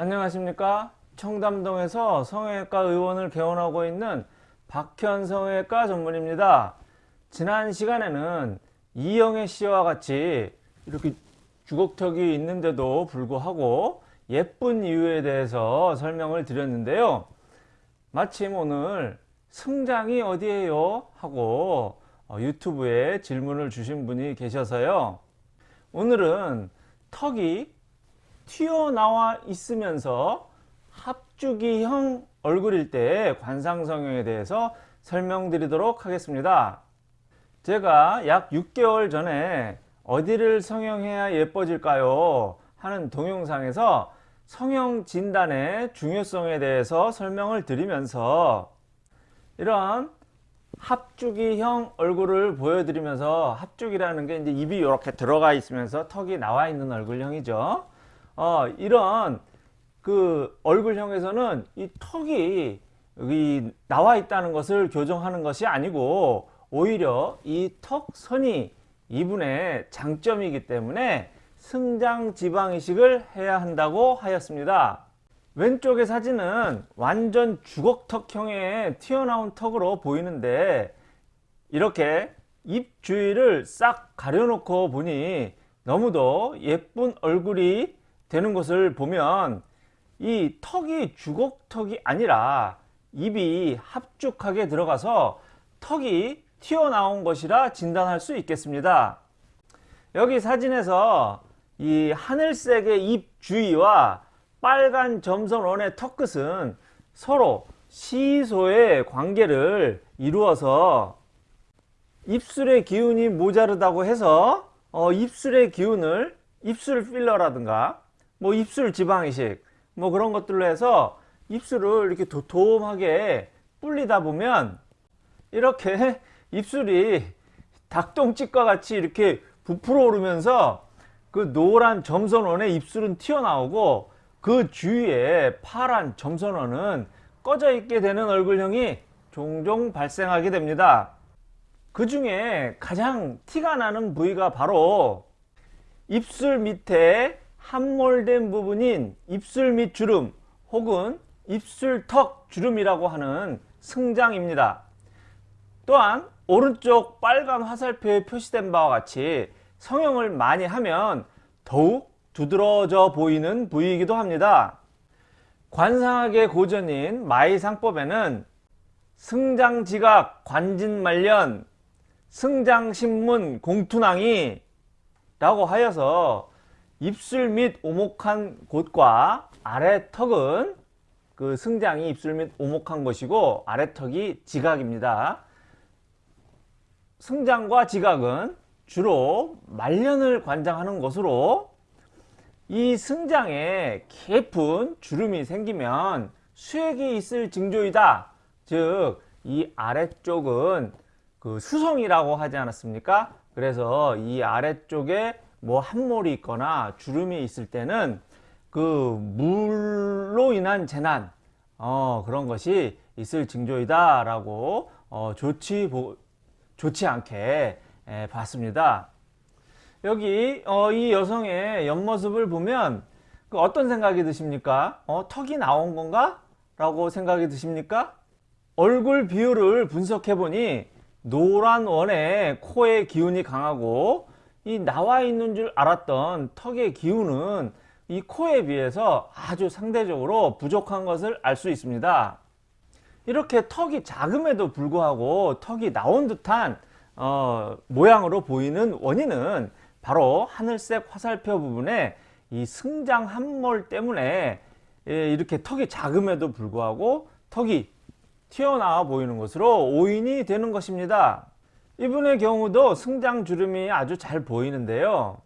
안녕하십니까? 청담동에서 성형외과 의원을 개원하고 있는 박현 성형외과 전문입니다. 지난 시간에는 이영애 씨와 같이 이렇게 주걱턱이 있는데도 불구하고 예쁜 이유에 대해서 설명을 드렸는데요. 마침 오늘 승장이 어디에요? 하고 어, 유튜브에 질문을 주신 분이 계셔서요. 오늘은 턱이 튀어나와 있으면서 합주기형 얼굴일 때 관상성형에 대해서 설명드리도록 하겠습니다. 제가 약 6개월 전에 어디를 성형해야 예뻐질까요? 하는 동영상에서 성형 진단의 중요성에 대해서 설명을 드리면서 이런 합주기형 얼굴을 보여드리면서 합주기라는 게 이제 입이 이렇게 들어가 있으면서 턱이 나와 있는 얼굴형이죠. 어, 이런 그 얼굴형에서는 이 턱이 여기 나와 있다는 것을 교정하는 것이 아니고 오히려 이 턱선이 이분의 장점이기 때문에 승장 지방 이식을 해야 한다고 하였습니다. 왼쪽의 사진은 완전 주걱턱형의 튀어나온 턱으로 보이는데 이렇게 입 주위를 싹 가려놓고 보니 너무도 예쁜 얼굴이 되는 것을 보면 이 턱이 주걱턱이 아니라 입이 합죽하게 들어가서 턱이 튀어나온 것이라 진단할 수 있겠습니다. 여기 사진에서 이 하늘색의 입 주위와 빨간 점선 원의 턱 끝은 서로 시소의 관계를 이루어서 입술의 기운이 모자르다고 해서 어, 입술의 기운을 입술 필러라든가 뭐 입술 지방이식 뭐 그런 것들로 해서 입술을 이렇게 도톰하게 불리다 보면 이렇게 입술이 닭똥집과 같이 이렇게 부풀어 오르면서 그 노란 점선원의 입술은 튀어나오고 그 주위에 파란 점선원은 꺼져 있게 되는 얼굴형이 종종 발생하게 됩니다. 그 중에 가장 티가 나는 부위가 바로 입술 밑에 함몰된 부분인 입술 밑 주름 혹은 입술턱 주름이라고 하는 승장입니다. 또한 오른쪽 빨간 화살표에 표시된 바와 같이 성형을 많이 하면 더욱 두드러져 보이는 부위이기도 합니다. 관상학의 고전인 마이상법에는 승장지각 관진말년 승장신문 공투낭이 라고 하여서 입술 및 오목한 곳과 아래 턱은 그 승장이 입술 및 오목한 것이고 아래 턱이 지각입니다. 승장과 지각은 주로 말년을 관장하는 것으로 이 승장에 깊은 주름이 생기면 수액이 있을 징조이다. 즉 이 아래쪽은 그 수성이라고 하지 않았습니까? 그래서 이 아래쪽에 뭐 함몰이 있거나 주름이 있을 때는 그 물로 인한 재난 어, 그런 것이 있을 징조이다 라고 어, 좋지, 보, 좋지 않게 에, 봤습니다. 여기 어, 이 여성의 옆모습을 보면 그 어떤 생각이 드십니까? 어, 턱이 나온 건가? 라고 생각이 드십니까? 얼굴 비율을 분석해 보니 노란 원에 코의 기운이 강하고 이 나와 있는 줄 알았던 턱의 기운은 이 코에 비해서 아주 상대적으로 부족한 것을 알 수 있습니다. 이렇게 턱이 작음에도 불구하고 턱이 나온 듯한 어, 모양으로 보이는 원인은 바로 하늘색 화살표 부분에 이 승장 함몰 때문에 예, 이렇게 턱이 작음에도 불구하고 턱이 튀어나와 보이는 것으로 오인이 되는 것입니다. 이분의 경우도 승장 주름이 아주 잘 보이는데요.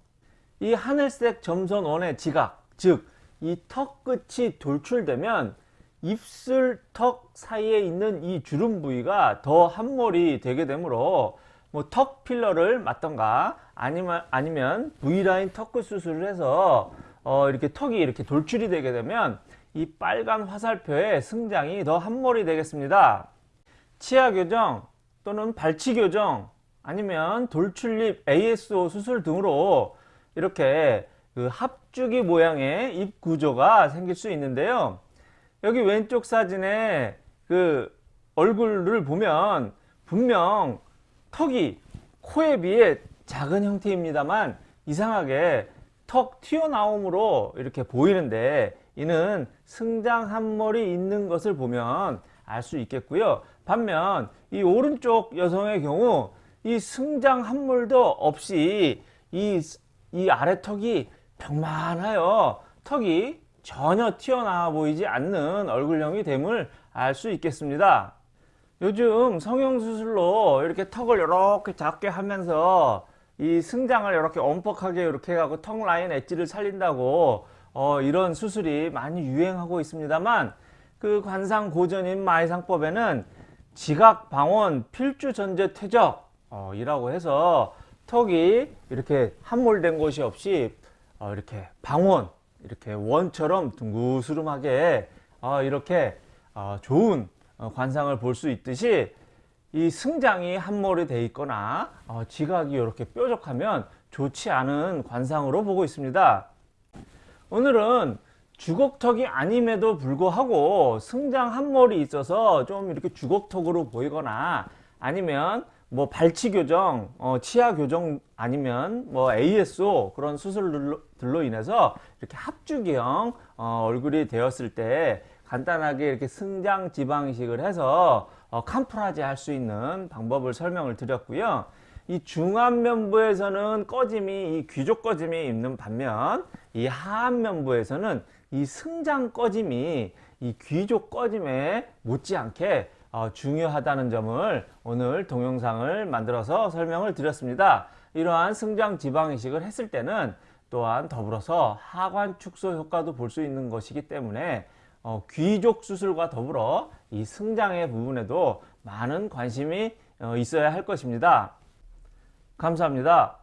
이 하늘색 점선 원의 지각, 즉 이 턱 끝이 돌출되면 입술 턱 사이에 있는 이 주름 부위가 더 함몰이 되게 되므로 뭐 턱 필러를 맞던가 아니면 아니면 V라인 턱끝 수술을 해서 어 이렇게 턱이 이렇게 돌출이 되게 되면 이 빨간 화살표의 승장이 더 함몰이 되겠습니다. 치아 교정 또는 발치 교정 아니면 돌출립 ASO 수술 등으로 이렇게 그 합주기 모양의 입 구조가 생길 수 있는데요. 여기 왼쪽 사진에 그 얼굴을 보면 분명 턱이 코에 비해 작은 형태입니다만 이상하게 턱 튀어나옴으로 이렇게 보이는데 이는 승장 한머리 있는 것을 보면 알 수 있겠고요. 반면 이 오른쪽 여성의 경우 이 승장 한물도 없이 이, 이 아래 턱이 평만하여 턱이 전혀 튀어나와 보이지 않는 얼굴형이 됨을 알 수 있겠습니다. 요즘 성형수술로 이렇게 턱을 이렇게 작게 하면서 이 승장을 이렇게 엄뻑하게 이렇게 해갖고 턱 라인 엣지를 살린다고 어, 이런 수술이 많이 유행하고 있습니다만 그 관상 고전인 마이상법에는 지각 방원 필주 전제 퇴적 어, 이라고 해서 턱이 이렇게 함몰된 곳이 없이 어, 이렇게 방원 이렇게 원처럼 둥구스름하게 어, 이렇게 어, 좋은 어, 관상을 볼 수 있듯이 이 승장이 함몰이 돼 있거나 어, 지각이 이렇게 뾰족하면 좋지 않은 관상으로 보고 있습니다. 오늘은 주걱턱이 아님에도 불구하고 승장 함몰이 있어서 좀 이렇게 주걱턱으로 보이거나 아니면 뭐 발치 교정, 어, 치아 교정 아니면 뭐 ASO 그런 수술들로 인해서 이렇게 합주기형 어, 얼굴이 되었을 때 간단하게 이렇게 승장 지방식을 해서 어, 캄프라지 할 수 있는 방법을 설명을 드렸고요. 이 중안면부에서는 꺼짐이 이 귀족 꺼짐이 있는 반면 이 하안면부에서는 이 승장 꺼짐이 이 귀족 꺼짐에 못지않게 어, 중요하다는 점을 오늘 동영상을 만들어서 설명을 드렸습니다. 이러한 승장 지방 이식을 했을 때는 또한 더불어서 하관 축소 효과도 볼 수 있는 것이기 때문에 어, 귀족 수술과 더불어 이 승장의 부분에도 많은 관심이 어, 있어야 할 것입니다. 감사합니다.